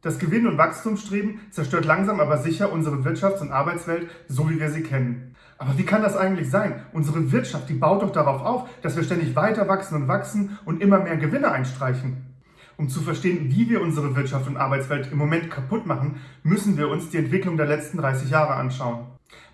Das Gewinn- und Wachstumsstreben zerstört langsam aber sicher unsere Wirtschafts- und Arbeitswelt, so wie wir sie kennen. Aber wie kann das eigentlich sein? Unsere Wirtschaft, die baut doch darauf auf, dass wir ständig weiter wachsen und wachsen und immer mehr Gewinne einstreichen. Um zu verstehen, wie wir unsere Wirtschaft und Arbeitswelt im Moment kaputt machen, müssen wir uns die Entwicklung der letzten 30 Jahre anschauen.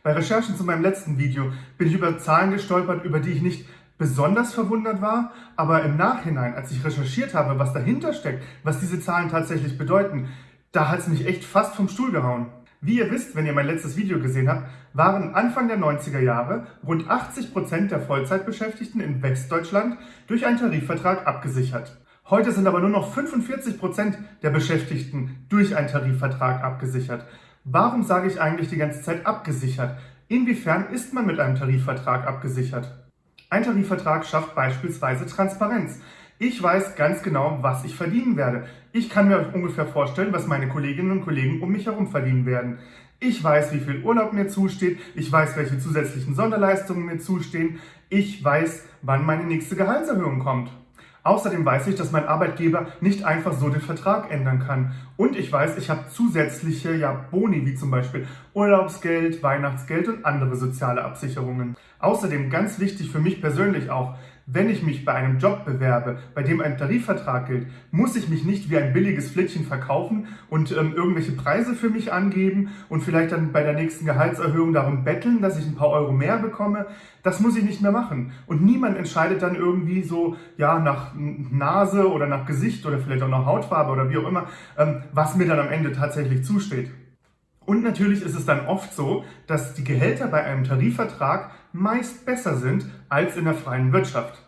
Bei Recherchen zu meinem letzten Video bin ich über Zahlen gestolpert, über die ich nicht besonders verwundert war, aber im Nachhinein, als ich recherchiert habe, was dahinter steckt, was diese Zahlen tatsächlich bedeuten, da hat es mich echt fast vom Stuhl gehauen. Wie ihr wisst, wenn ihr mein letztes Video gesehen habt, waren Anfang der 90er Jahre rund 80 Prozent der Vollzeitbeschäftigten in Westdeutschland durch einen Tarifvertrag abgesichert. Heute sind aber nur noch 45 Prozent der Beschäftigten durch einen Tarifvertrag abgesichert. Warum sage ich eigentlich die ganze Zeit abgesichert? Inwiefern ist man mit einem Tarifvertrag abgesichert? Ein Tarifvertrag schafft beispielsweise Transparenz. Ich weiß ganz genau, was ich verdienen werde. Ich kann mir ungefähr vorstellen, was meine Kolleginnen und Kollegen um mich herum verdienen werden. Ich weiß, wie viel Urlaub mir zusteht. Ich weiß, welche zusätzlichen Sonderleistungen mir zustehen. Ich weiß, wann meine nächste Gehaltserhöhung kommt. Außerdem weiß ich, dass mein Arbeitgeber nicht einfach so den Vertrag ändern kann. Und ich weiß, ich habe zusätzliche ja, Boni, wie zum Beispiel Urlaubsgeld, Weihnachtsgeld und andere soziale Absicherungen. Außerdem ganz wichtig für mich persönlich auch, wenn ich mich bei einem Job bewerbe, bei dem ein Tarifvertrag gilt, muss ich mich nicht wie ein billiges Flittchen verkaufen und ähm, irgendwelche Preise für mich angeben und vielleicht dann bei der nächsten Gehaltserhöhung darum betteln, dass ich ein paar Euro mehr bekomme. Das muss ich nicht mehr machen. Und niemand entscheidet dann irgendwie so, ja, nach Nase oder nach Gesicht oder vielleicht auch nach Hautfarbe oder wie auch immer, ähm, was mir dann am Ende tatsächlich zusteht. Und natürlich ist es dann oft so, dass die Gehälter bei einem Tarifvertrag meist besser sind als in der freien Wirtschaft.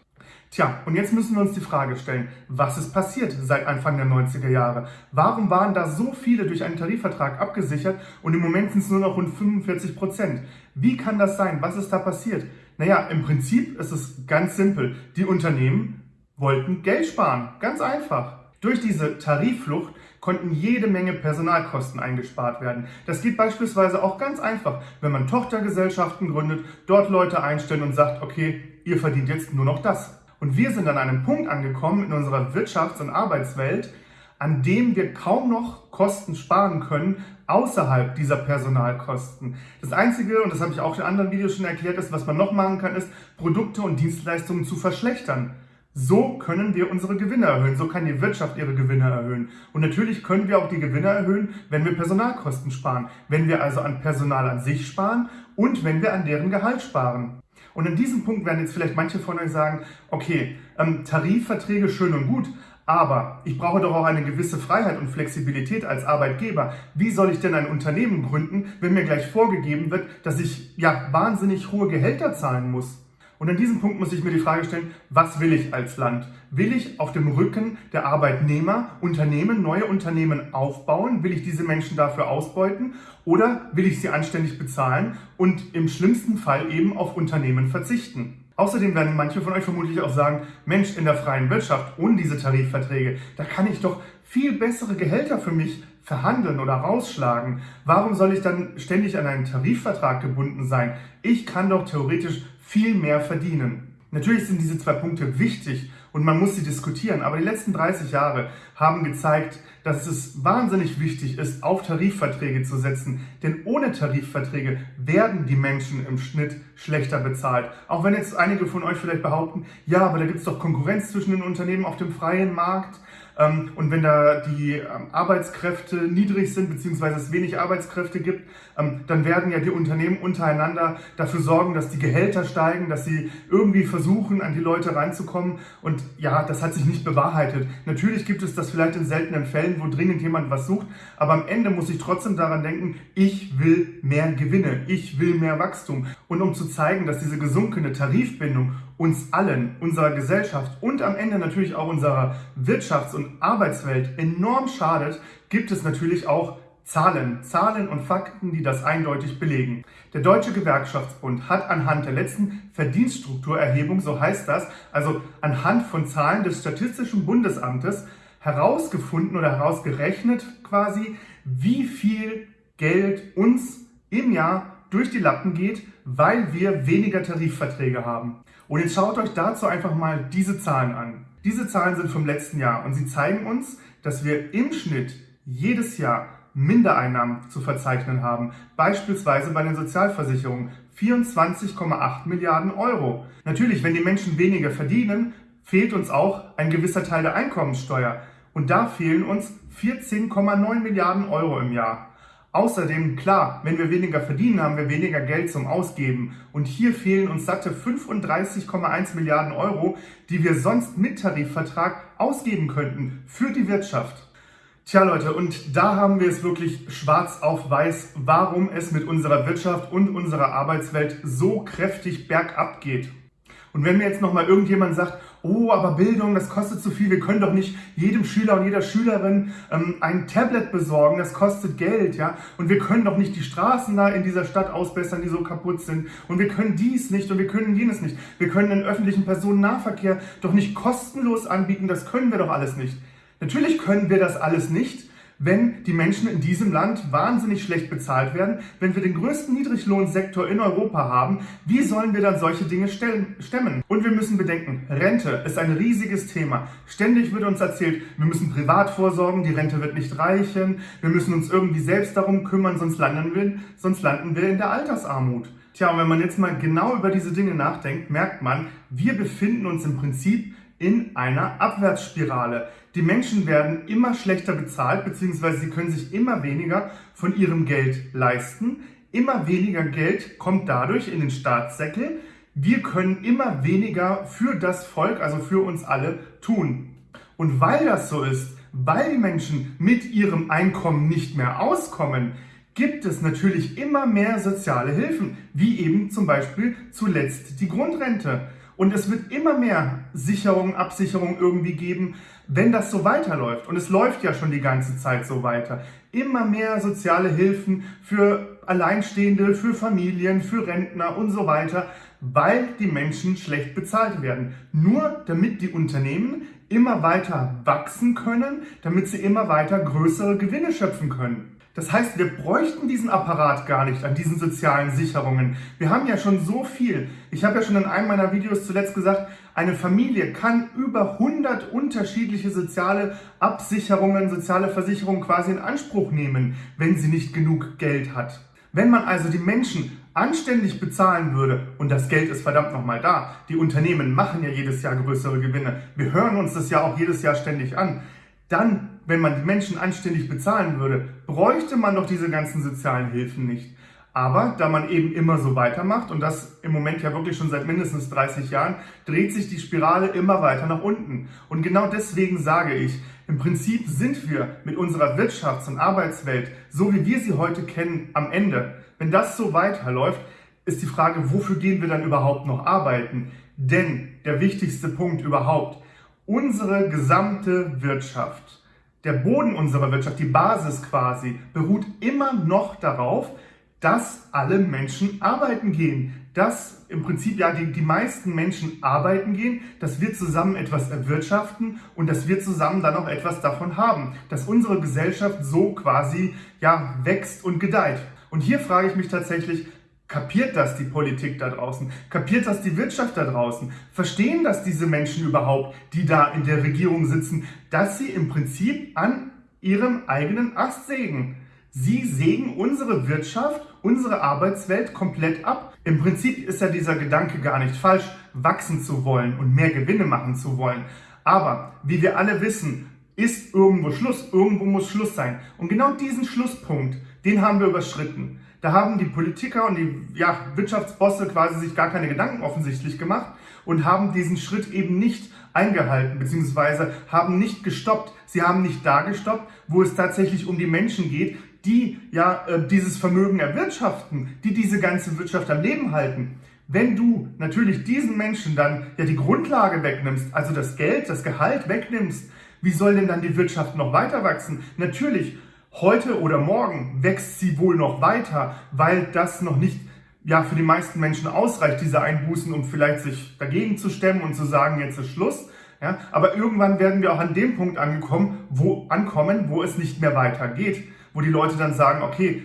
Tja, und jetzt müssen wir uns die Frage stellen, was ist passiert seit Anfang der 90er Jahre? Warum waren da so viele durch einen Tarifvertrag abgesichert und im Moment sind es nur noch rund 45 Prozent? Wie kann das sein? Was ist da passiert? Naja, im Prinzip ist es ganz simpel. Die Unternehmen wollten Geld sparen. Ganz einfach. Durch diese Tarifflucht konnten jede Menge Personalkosten eingespart werden. Das geht beispielsweise auch ganz einfach, wenn man Tochtergesellschaften gründet, dort Leute einstellt und sagt, okay, ihr verdient jetzt nur noch das. Und wir sind an einem Punkt angekommen in unserer Wirtschafts- und Arbeitswelt, an dem wir kaum noch Kosten sparen können außerhalb dieser Personalkosten. Das Einzige, und das habe ich auch in anderen Videos schon erklärt, ist, was man noch machen kann, ist, Produkte und Dienstleistungen zu verschlechtern. So können wir unsere Gewinne erhöhen, so kann die Wirtschaft ihre Gewinne erhöhen. Und natürlich können wir auch die Gewinne erhöhen, wenn wir Personalkosten sparen, wenn wir also an Personal an sich sparen und wenn wir an deren Gehalt sparen. Und an diesem Punkt werden jetzt vielleicht manche von euch sagen, okay, ähm, Tarifverträge schön und gut, aber ich brauche doch auch eine gewisse Freiheit und Flexibilität als Arbeitgeber. Wie soll ich denn ein Unternehmen gründen, wenn mir gleich vorgegeben wird, dass ich ja wahnsinnig hohe Gehälter zahlen muss? Und an diesem Punkt muss ich mir die Frage stellen, was will ich als Land? Will ich auf dem Rücken der Arbeitnehmer Unternehmen, neue Unternehmen aufbauen? Will ich diese Menschen dafür ausbeuten? Oder will ich sie anständig bezahlen und im schlimmsten Fall eben auf Unternehmen verzichten? Außerdem werden manche von euch vermutlich auch sagen, Mensch, in der freien Wirtschaft ohne diese Tarifverträge, da kann ich doch viel bessere Gehälter für mich verhandeln oder rausschlagen. Warum soll ich dann ständig an einen Tarifvertrag gebunden sein? Ich kann doch theoretisch viel mehr verdienen. Natürlich sind diese zwei Punkte wichtig und man muss sie diskutieren, aber die letzten 30 Jahre haben gezeigt, dass es wahnsinnig wichtig ist, auf Tarifverträge zu setzen, denn ohne Tarifverträge werden die Menschen im Schnitt schlechter bezahlt. Auch wenn jetzt einige von euch vielleicht behaupten, ja, aber da gibt es doch Konkurrenz zwischen den Unternehmen auf dem freien Markt. Ähm, und wenn da die ähm, Arbeitskräfte niedrig sind, beziehungsweise es wenig Arbeitskräfte gibt, ähm, dann werden ja die Unternehmen untereinander dafür sorgen, dass die Gehälter steigen, dass sie irgendwie versuchen, an die Leute reinzukommen. Und ja, das hat sich nicht bewahrheitet. Natürlich gibt es das vielleicht in seltenen Fällen, wo dringend jemand was sucht, aber am Ende muss ich trotzdem daran denken, ich will mehr Gewinne, ich will mehr Wachstum. Und um zu zeigen, dass diese gesunkene Tarifbindung uns allen, unserer Gesellschaft und am Ende natürlich auch unserer Wirtschafts- und Arbeitswelt enorm schadet, gibt es natürlich auch Zahlen, Zahlen und Fakten, die das eindeutig belegen. Der Deutsche Gewerkschaftsbund hat anhand der letzten Verdienststrukturerhebung, so heißt das, also anhand von Zahlen des Statistischen Bundesamtes, herausgefunden oder herausgerechnet quasi, wie viel Geld uns im Jahr durch die Lappen geht, weil wir weniger Tarifverträge haben. Und jetzt schaut euch dazu einfach mal diese Zahlen an. Diese Zahlen sind vom letzten Jahr und sie zeigen uns, dass wir im Schnitt jedes Jahr Mindereinnahmen zu verzeichnen haben, beispielsweise bei den Sozialversicherungen 24,8 Milliarden Euro. Natürlich, wenn die Menschen weniger verdienen, fehlt uns auch ein gewisser Teil der Einkommenssteuer und da fehlen uns 14,9 Milliarden Euro im Jahr. Außerdem, klar, wenn wir weniger verdienen, haben wir weniger Geld zum Ausgeben. Und hier fehlen uns satte 35,1 Milliarden Euro, die wir sonst mit Tarifvertrag ausgeben könnten für die Wirtschaft. Tja Leute, und da haben wir es wirklich schwarz auf weiß, warum es mit unserer Wirtschaft und unserer Arbeitswelt so kräftig bergab geht. Und wenn mir jetzt nochmal irgendjemand sagt, oh, aber Bildung, das kostet zu viel, wir können doch nicht jedem Schüler und jeder Schülerin ähm, ein Tablet besorgen, das kostet Geld, ja, und wir können doch nicht die Straßen da in dieser Stadt ausbessern, die so kaputt sind, und wir können dies nicht und wir können jenes nicht, wir können den öffentlichen Personennahverkehr doch nicht kostenlos anbieten, das können wir doch alles nicht. Natürlich können wir das alles nicht, wenn die Menschen in diesem Land wahnsinnig schlecht bezahlt werden, wenn wir den größten Niedriglohnsektor in Europa haben, wie sollen wir dann solche Dinge stemmen? Und wir müssen bedenken, Rente ist ein riesiges Thema. Ständig wird uns erzählt, wir müssen privat vorsorgen, die Rente wird nicht reichen, wir müssen uns irgendwie selbst darum kümmern, sonst landen wir, sonst landen wir in der Altersarmut. Tja, und wenn man jetzt mal genau über diese Dinge nachdenkt, merkt man, wir befinden uns im Prinzip in einer Abwärtsspirale. Die Menschen werden immer schlechter bezahlt, beziehungsweise sie können sich immer weniger von ihrem Geld leisten. Immer weniger Geld kommt dadurch in den Staatssäckel. Wir können immer weniger für das Volk, also für uns alle, tun. Und weil das so ist, weil die Menschen mit ihrem Einkommen nicht mehr auskommen, gibt es natürlich immer mehr soziale Hilfen, wie eben zum Beispiel zuletzt die Grundrente. Und es wird immer mehr Sicherung, Absicherung irgendwie geben, wenn das so weiterläuft. Und es läuft ja schon die ganze Zeit so weiter. Immer mehr soziale Hilfen für Alleinstehende, für Familien, für Rentner und so weiter, weil die Menschen schlecht bezahlt werden. Nur damit die Unternehmen immer weiter wachsen können, damit sie immer weiter größere Gewinne schöpfen können. Das heißt, wir bräuchten diesen Apparat gar nicht an diesen sozialen Sicherungen. Wir haben ja schon so viel. Ich habe ja schon in einem meiner Videos zuletzt gesagt, eine Familie kann über 100 unterschiedliche soziale Absicherungen, soziale Versicherungen quasi in Anspruch nehmen, wenn sie nicht genug Geld hat. Wenn man also die Menschen anständig bezahlen würde, und das Geld ist verdammt nochmal da, die Unternehmen machen ja jedes Jahr größere Gewinne, wir hören uns das ja auch jedes Jahr ständig an, dann, wenn man die Menschen anständig bezahlen würde, bräuchte man doch diese ganzen sozialen Hilfen nicht. Aber da man eben immer so weitermacht und das im Moment ja wirklich schon seit mindestens 30 Jahren, dreht sich die Spirale immer weiter nach unten. Und genau deswegen sage ich, im Prinzip sind wir mit unserer Wirtschafts- und Arbeitswelt, so wie wir sie heute kennen, am Ende. Wenn das so weiterläuft, ist die Frage, wofür gehen wir dann überhaupt noch arbeiten? Denn der wichtigste Punkt überhaupt, unsere gesamte Wirtschaft, der Boden unserer Wirtschaft, die Basis quasi, beruht immer noch darauf, dass alle Menschen arbeiten gehen. Dass im Prinzip ja die, die meisten Menschen arbeiten gehen, dass wir zusammen etwas erwirtschaften und dass wir zusammen dann auch etwas davon haben. Dass unsere Gesellschaft so quasi ja wächst und gedeiht. Und hier frage ich mich tatsächlich, Kapiert das die Politik da draußen? Kapiert das die Wirtschaft da draußen? Verstehen das diese Menschen überhaupt, die da in der Regierung sitzen, dass sie im Prinzip an ihrem eigenen Ast sägen? Sie sägen unsere Wirtschaft, unsere Arbeitswelt komplett ab. Im Prinzip ist ja dieser Gedanke gar nicht falsch, wachsen zu wollen und mehr Gewinne machen zu wollen. Aber wie wir alle wissen, ist irgendwo Schluss, irgendwo muss Schluss sein. Und genau diesen Schlusspunkt, den haben wir überschritten. Da haben die Politiker und die ja, Wirtschaftsbosse quasi sich gar keine Gedanken offensichtlich gemacht und haben diesen Schritt eben nicht eingehalten, beziehungsweise haben nicht gestoppt. Sie haben nicht da gestoppt, wo es tatsächlich um die Menschen geht, die ja äh, dieses Vermögen erwirtschaften, die diese ganze Wirtschaft am Leben halten. Wenn du natürlich diesen Menschen dann ja die Grundlage wegnimmst, also das Geld, das Gehalt wegnimmst, wie soll denn dann die Wirtschaft noch weiter wachsen? Natürlich Heute oder morgen wächst sie wohl noch weiter, weil das noch nicht ja, für die meisten Menschen ausreicht, diese Einbußen, um vielleicht sich dagegen zu stemmen und zu sagen, jetzt ist Schluss. Ja, aber irgendwann werden wir auch an dem Punkt angekommen, wo, ankommen, wo es nicht mehr weitergeht, wo die Leute dann sagen, okay,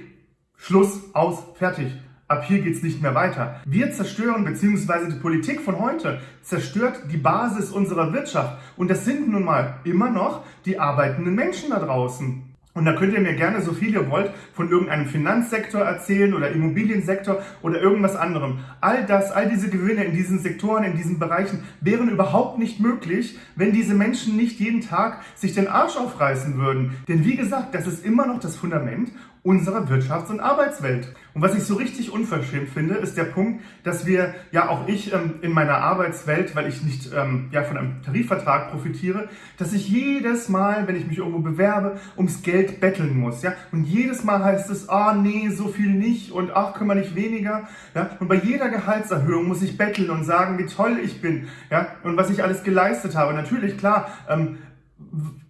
Schluss, aus, fertig. Ab hier geht's nicht mehr weiter. Wir zerstören, beziehungsweise die Politik von heute zerstört die Basis unserer Wirtschaft. Und das sind nun mal immer noch die arbeitenden Menschen da draußen. Und da könnt ihr mir gerne so viel ihr wollt von irgendeinem Finanzsektor erzählen oder Immobiliensektor oder irgendwas anderem. All das, all diese Gewinne in diesen Sektoren, in diesen Bereichen wären überhaupt nicht möglich, wenn diese Menschen nicht jeden Tag sich den Arsch aufreißen würden. Denn wie gesagt, das ist immer noch das Fundament unserer Wirtschafts- und Arbeitswelt. Und was ich so richtig unverschämt finde, ist der Punkt, dass wir, ja auch ich ähm, in meiner Arbeitswelt, weil ich nicht ähm, ja, von einem Tarifvertrag profitiere, dass ich jedes Mal, wenn ich mich irgendwo bewerbe, ums Geld betteln muss. Ja? Und jedes Mal heißt es, ah oh, nee, so viel nicht und ach, können wir nicht weniger. Ja? Und bei jeder Gehaltserhöhung muss ich betteln und sagen, wie toll ich bin ja? und was ich alles geleistet habe. Natürlich, klar, ähm,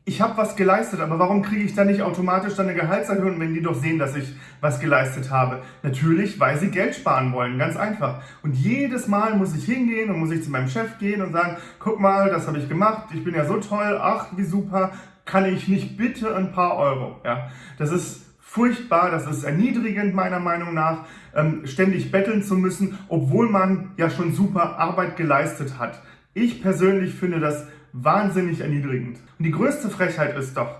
ich habe was geleistet, aber warum kriege ich dann nicht automatisch dann eine Gehaltserhöhung, wenn die doch sehen, dass ich was geleistet habe? Natürlich, weil sie Geld sparen wollen, ganz einfach. Und jedes Mal muss ich hingehen und muss ich zu meinem Chef gehen und sagen, guck mal, das habe ich gemacht, ich bin ja so toll, ach, wie super, kann ich nicht bitte ein paar Euro? Ja, das ist furchtbar, das ist erniedrigend meiner Meinung nach, ähm, ständig betteln zu müssen, obwohl man ja schon super Arbeit geleistet hat. Ich persönlich finde das wahnsinnig erniedrigend. Und die größte Frechheit ist doch,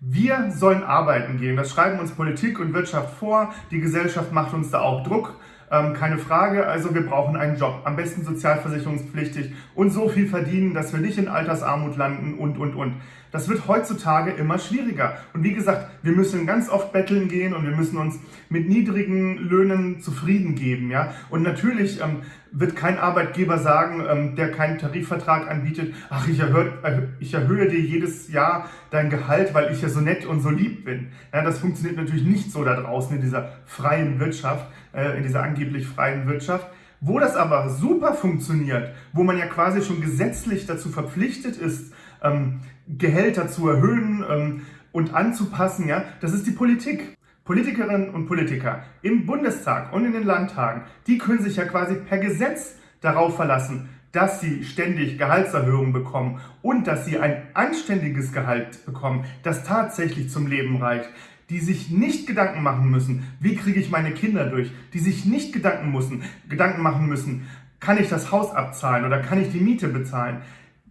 wir sollen arbeiten gehen. Das schreiben uns Politik und Wirtschaft vor. Die Gesellschaft macht uns da auch Druck. Ähm, keine Frage. Also wir brauchen einen Job. Am besten sozialversicherungspflichtig und so viel verdienen, dass wir nicht in Altersarmut landen und, und, und. Das wird heutzutage immer schwieriger. Und wie gesagt, wir müssen ganz oft betteln gehen und wir müssen uns mit niedrigen Löhnen zufrieden geben. Ja? Und natürlich ähm, wird kein Arbeitgeber sagen, ähm, der keinen Tarifvertrag anbietet, ach, ich erhöhe, ich erhöhe dir jedes Jahr dein Gehalt, weil ich ja so nett und so lieb bin. Ja, das funktioniert natürlich nicht so da draußen in dieser freien Wirtschaft, äh, in dieser angeblich freien Wirtschaft. Wo das aber super funktioniert, wo man ja quasi schon gesetzlich dazu verpflichtet ist, ähm, Gehälter zu erhöhen ähm, und anzupassen, ja, das ist die Politik. Politikerinnen und Politiker im Bundestag und in den Landtagen, die können sich ja quasi per Gesetz darauf verlassen, dass sie ständig Gehaltserhöhungen bekommen und dass sie ein anständiges Gehalt bekommen, das tatsächlich zum Leben reicht, die sich nicht Gedanken machen müssen, wie kriege ich meine Kinder durch, die sich nicht Gedanken, müssen, Gedanken machen müssen, kann ich das Haus abzahlen oder kann ich die Miete bezahlen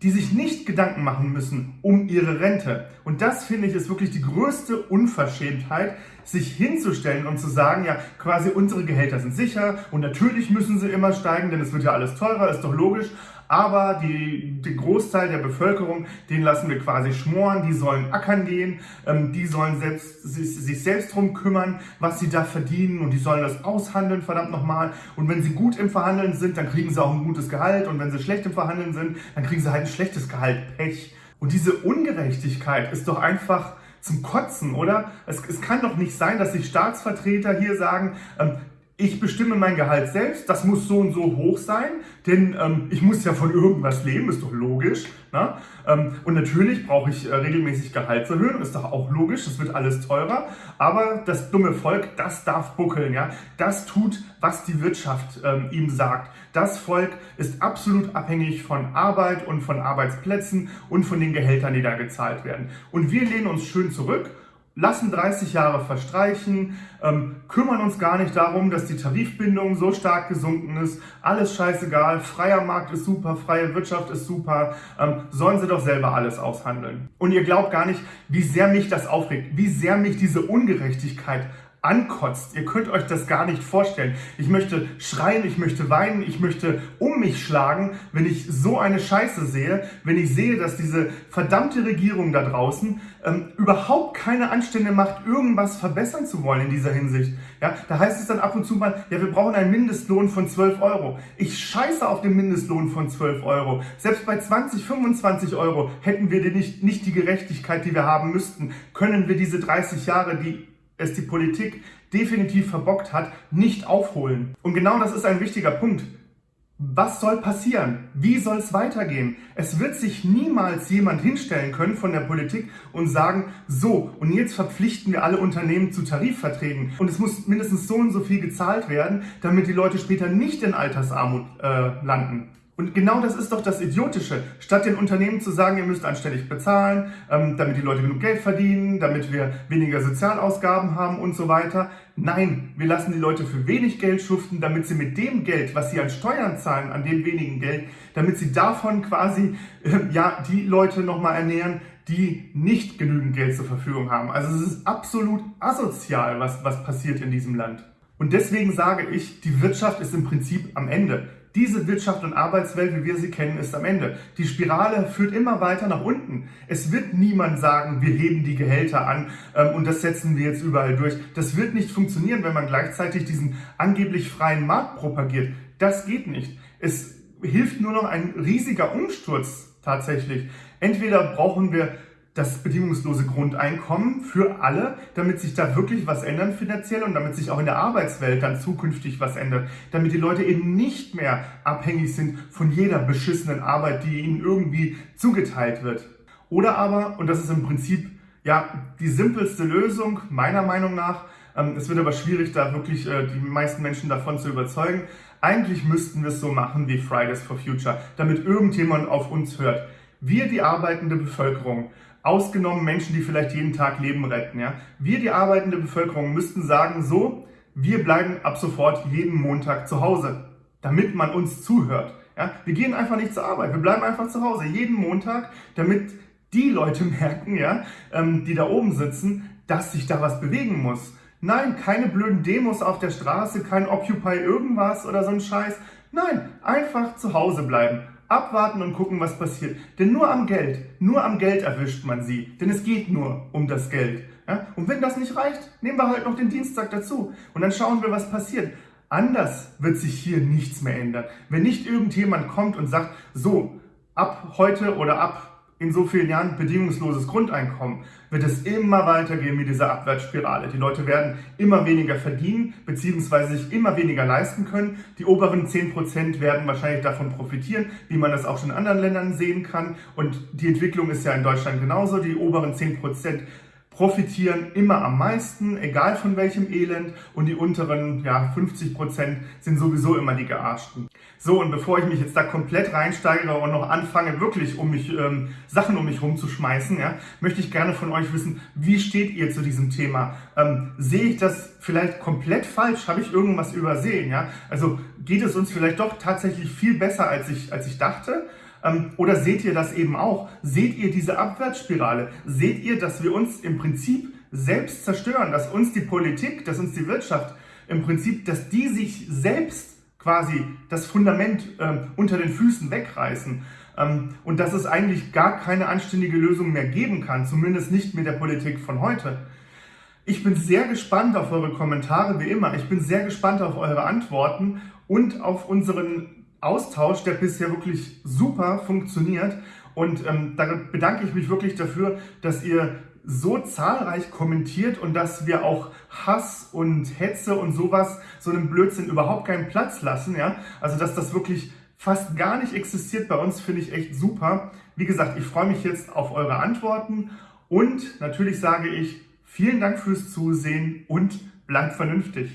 die sich nicht Gedanken machen müssen um ihre Rente. Und das finde ich ist wirklich die größte Unverschämtheit, sich hinzustellen und zu sagen, ja, quasi unsere Gehälter sind sicher und natürlich müssen sie immer steigen, denn es wird ja alles teurer, ist doch logisch aber die, den Großteil der Bevölkerung, den lassen wir quasi schmoren, die sollen ackern gehen, ähm, die sollen selbst, sich, sich selbst drum kümmern, was sie da verdienen und die sollen das aushandeln, verdammt nochmal. Und wenn sie gut im Verhandeln sind, dann kriegen sie auch ein gutes Gehalt und wenn sie schlecht im Verhandeln sind, dann kriegen sie halt ein schlechtes Gehalt, Pech. Und diese Ungerechtigkeit ist doch einfach zum Kotzen, oder? Es, es, kann doch nicht sein, dass sich Staatsvertreter hier sagen, ähm, ich bestimme mein Gehalt selbst, das muss so und so hoch sein, denn ähm, ich muss ja von irgendwas leben, ist doch logisch. Ne? Ähm, und natürlich brauche ich äh, regelmäßig Gehaltserhöhungen, ist doch auch logisch, das wird alles teurer. Aber das dumme Volk, das darf buckeln, ja. Das tut, was die Wirtschaft ähm, ihm sagt. Das Volk ist absolut abhängig von Arbeit und von Arbeitsplätzen und von den Gehältern, die da gezahlt werden. Und wir lehnen uns schön zurück lassen 30 Jahre verstreichen, ähm, kümmern uns gar nicht darum, dass die Tarifbindung so stark gesunken ist, alles scheißegal, freier Markt ist super, freie Wirtschaft ist super, ähm, sollen sie doch selber alles aushandeln. Und ihr glaubt gar nicht, wie sehr mich das aufregt, wie sehr mich diese Ungerechtigkeit ankotzt. Ihr könnt euch das gar nicht vorstellen. Ich möchte schreien, ich möchte weinen, ich möchte um mich schlagen, wenn ich so eine Scheiße sehe, wenn ich sehe, dass diese verdammte Regierung da draußen ähm, überhaupt keine Anstände macht, irgendwas verbessern zu wollen in dieser Hinsicht. Ja, da heißt es dann ab und zu mal, ja, wir brauchen einen Mindestlohn von 12 Euro. Ich scheiße auf den Mindestlohn von 12 Euro. Selbst bei 20, 25 Euro hätten wir nicht, nicht die Gerechtigkeit, die wir haben müssten. Können wir diese 30 Jahre, die es die Politik definitiv verbockt hat, nicht aufholen. Und genau das ist ein wichtiger Punkt. Was soll passieren? Wie soll es weitergehen? Es wird sich niemals jemand hinstellen können von der Politik und sagen, so, und jetzt verpflichten wir alle Unternehmen zu Tarifverträgen und es muss mindestens so und so viel gezahlt werden, damit die Leute später nicht in Altersarmut äh, landen. Und genau das ist doch das Idiotische. Statt den Unternehmen zu sagen, ihr müsst anständig bezahlen, ähm, damit die Leute genug Geld verdienen, damit wir weniger Sozialausgaben haben und so weiter. Nein, wir lassen die Leute für wenig Geld schuften, damit sie mit dem Geld, was sie an Steuern zahlen, an dem wenigen Geld, damit sie davon quasi äh, ja die Leute nochmal ernähren, die nicht genügend Geld zur Verfügung haben. Also es ist absolut asozial, was, was passiert in diesem Land. Und deswegen sage ich, die Wirtschaft ist im Prinzip am Ende. Diese Wirtschaft und Arbeitswelt, wie wir sie kennen, ist am Ende. Die Spirale führt immer weiter nach unten. Es wird niemand sagen, wir heben die Gehälter an ähm, und das setzen wir jetzt überall durch. Das wird nicht funktionieren, wenn man gleichzeitig diesen angeblich freien Markt propagiert. Das geht nicht. Es hilft nur noch ein riesiger Umsturz tatsächlich. Entweder brauchen wir das bedingungslose Grundeinkommen für alle, damit sich da wirklich was ändern finanziell und damit sich auch in der Arbeitswelt dann zukünftig was ändert, damit die Leute eben nicht mehr abhängig sind von jeder beschissenen Arbeit, die ihnen irgendwie zugeteilt wird. Oder aber, und das ist im Prinzip ja die simpelste Lösung meiner Meinung nach, ähm, es wird aber schwierig, da wirklich äh, die meisten Menschen davon zu überzeugen. Eigentlich müssten wir es so machen wie Fridays for Future, damit irgendjemand auf uns hört. Wir, die arbeitende Bevölkerung, ausgenommen Menschen, die vielleicht jeden Tag Leben retten, ja, wir, die arbeitende Bevölkerung, müssten sagen, so, wir bleiben ab sofort jeden Montag zu Hause, damit man uns zuhört. Ja, wir gehen einfach nicht zur Arbeit, wir bleiben einfach zu Hause, jeden Montag, damit die Leute merken, ja, ähm, die da oben sitzen, dass sich da was bewegen muss. Nein, keine blöden Demos auf der Straße, kein Occupy irgendwas oder so ein Scheiß. Nein, einfach zu Hause bleiben abwarten und gucken, was passiert. Denn nur am Geld, nur am Geld erwischt man sie. Denn es geht nur um das Geld. Ja? Und wenn das nicht reicht, nehmen wir halt noch den Dienstag dazu. Und dann schauen wir, was passiert. Anders wird sich hier nichts mehr ändern. Wenn nicht irgendjemand kommt und sagt, so, ab heute oder ab in so vielen Jahren bedingungsloses Grundeinkommen, wird es immer weitergehen mit dieser Abwärtsspirale. Die Leute werden immer weniger verdienen, beziehungsweise sich immer weniger leisten können. Die oberen 10% werden wahrscheinlich davon profitieren, wie man das auch schon in anderen Ländern sehen kann. Und die Entwicklung ist ja in Deutschland genauso. Die oberen 10% profitieren immer am meisten, egal von welchem Elend. Und die unteren ja, 50 Prozent sind sowieso immer die Gearschten. So, und bevor ich mich jetzt da komplett reinsteigere und noch anfange, wirklich um mich ähm, Sachen um mich rumzuschmeißen, ja, möchte ich gerne von euch wissen, wie steht ihr zu diesem Thema? Ähm, sehe ich das vielleicht komplett falsch? Habe ich irgendwas übersehen? Ja? Also geht es uns vielleicht doch tatsächlich viel besser, als ich, als ich dachte? Ähm, oder seht ihr das eben auch? Seht ihr diese Abwärtsspirale? Seht ihr, dass wir uns im Prinzip selbst zerstören, dass uns die Politik, dass uns die Wirtschaft im Prinzip, dass die sich selbst quasi das Fundament äh, unter den Füßen wegreißen ähm, und dass es eigentlich gar keine anständige Lösung mehr geben kann, zumindest nicht mit der Politik von heute. Ich bin sehr gespannt auf eure Kommentare, wie immer. Ich bin sehr gespannt auf eure Antworten und auf unseren Austausch, der bisher wirklich super funktioniert. Und ähm, da bedanke ich mich wirklich dafür, dass ihr so zahlreich kommentiert und dass wir auch Hass und Hetze und sowas, so einem Blödsinn überhaupt keinen Platz lassen. Ja? Also dass das wirklich fast gar nicht existiert bei uns, finde ich echt super. Wie gesagt, ich freue mich jetzt auf eure Antworten und natürlich sage ich vielen Dank fürs Zusehen und bleibt vernünftig.